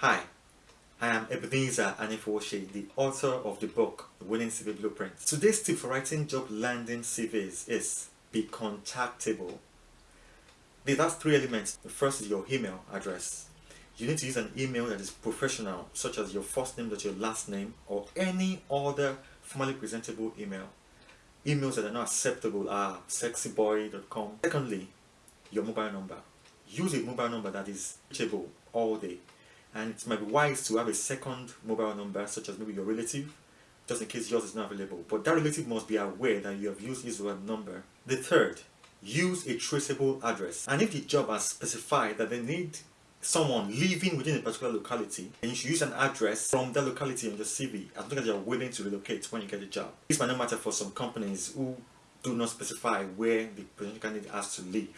Hi, I am Ebenezer Anifoshi, the author of the book Winning CV Blueprint. Today's tip for writing job landing CVs is be contactable. Have three elements. The first is your email address. You need to use an email that is professional, such as your first name, that your last name, or any other formally presentable email. Emails that are not acceptable are sexyboy.com. Secondly, your mobile number. Use a mobile number that is reachable all day. And it might be wise to have a second mobile number, such as maybe your relative, just in case yours is not available. But that relative must be aware that you have used his web number. The third, use a traceable address. And if the job has specified that they need someone living within a particular locality, then you should use an address from that locality on your CV as long as you're willing to relocate when you get the job. This might not matter for some companies who do not specify where the potential candidate has to live.